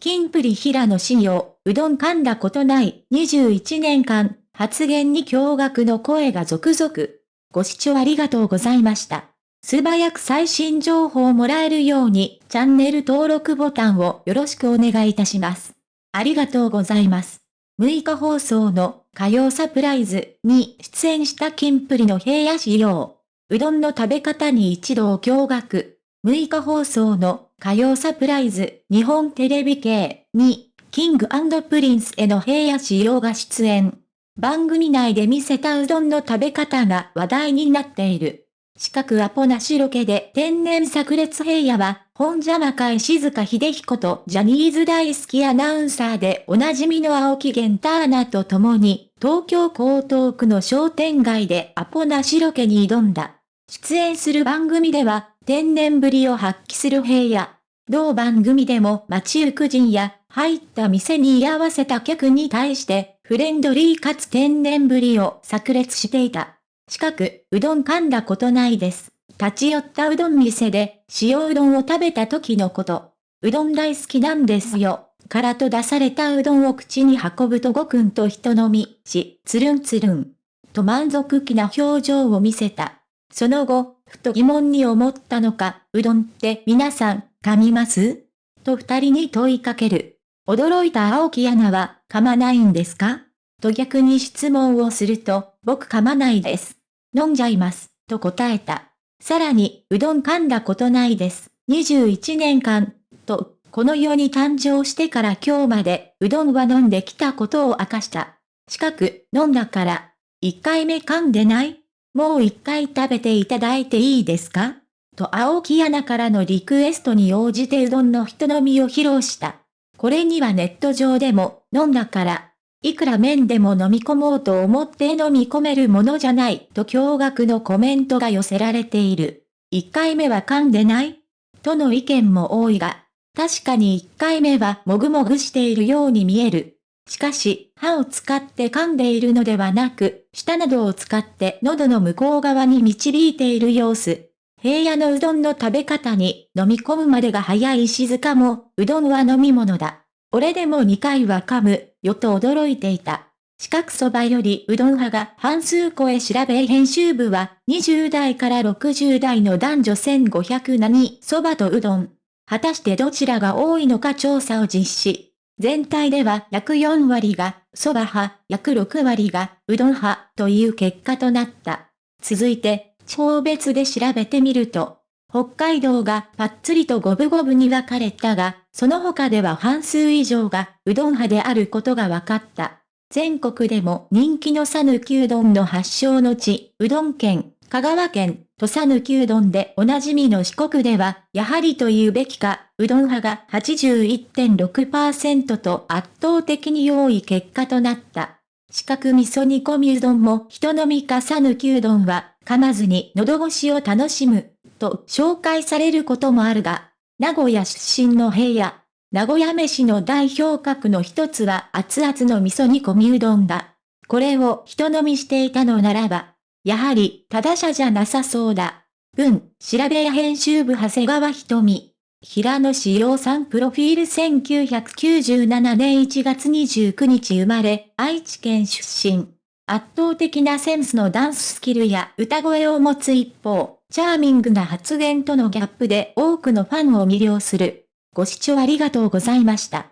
キンプリ平野仕様、うどん噛んだことない21年間、発言に驚愕の声が続々。ご視聴ありがとうございました。素早く最新情報をもらえるように、チャンネル登録ボタンをよろしくお願いいたします。ありがとうございます。6日放送の火曜サプライズに出演したキンプリの平野仕様。うどんの食べ方に一度驚愕。6日放送の火曜サプライズ日本テレビ系にキングプリンスの平野紫耀が出演。番組内で見せたうどんの食べ方が話題になっている。四角アポなしロケで天然炸裂平野は、ホンジャマカ石塚英彦とジャニーズ大好きアナウンサーでおなじみの青木源太アナと共に、東京江東区の商店街でアポなしロケに挑んだ。出演する番組では、天然ぶりを発揮する平野。同番組でも街行く人や、入った店に居合わせた客に対して、フレンドリーかつ天然ぶりを炸裂していた。近く、うどん噛んだことないです。立ち寄ったうどん店で、塩うどんを食べた時のこと。うどん大好きなんですよ。からと出されたうどんを口に運ぶとごくんと人飲みし、つるんつるん。と満足気な表情を見せた。その後、ふと疑問に思ったのか、うどんって皆さん、噛みます？と二人に問いかける。驚いた青木アナは、噛まないんですか？と逆に質問をすると、僕噛まないです。飲んじゃいます、と答えた。さらに、うどん噛んだことないです。21年間、と、この世に誕生してから今日まで、うどんは飲んできたことを明かした。近く、飲んだから、1回目噛んでない？もう1回食べていただいていいですか？と青木アナからのリクエストに応じてうどんの人飲みを披露した。これにはネット上でも、飲んだから、いくら麺でも飲み込もうと思って飲み込めるものじゃないと驚愕のコメントが寄せられている。1回目は噛んでない？との意見も多いが、確かに1回目はもぐもぐしているように見える。しかし、歯を使って噛んでいるのではなく、舌などを使って喉の向こう側に導いている様子。平野のうどんの食べ方に飲み込むまでが早い静かも、うどんは飲み物だ。俺でも2回は噛む、よと驚いていた。四角そばよりうどん派が半数超え調べ編集部は20代から60代の男女1500何そばとうどん。果たしてどちらが多いのか調査を実施。全体では約4割がそば派、約6割がうどん派という結果となった。続いて、地方別で調べてみると、北海道がパッツリと五分五分に分かれたが、その他では半数以上がうどん派であることが分かった。全国でも人気の讃岐うどんの発祥の地、うどん県、香川県、土佐ぬきうどんでおなじみの四国では、やはりと言うべきか、うどん派が81.6%と圧倒的に多い結果となった。四角味噌煮込みうどんも人飲みかさぬきうどんは、噛まずに喉越しを楽しむ。と紹介されることもあるが、名古屋出身の平野、名古屋飯の代表格の一つは熱々の味噌煮込みうどんだ。これを人飲みしていたのならば、やはり、ただ者じゃなさそうだ。文、調べや編集部長谷川瞳。平野志陽さんプロフィール1997年1月29日生まれ、愛知県出身。圧倒的なセンスのダンススキルや歌声を持つ一方、チャーミングな発言とのギャップで多くのファンを魅了する。ご視聴ありがとうございました。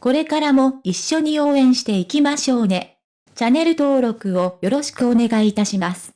これからも一緒に応援していきましょうね。チャンネル登録をよろしくお願いいたします。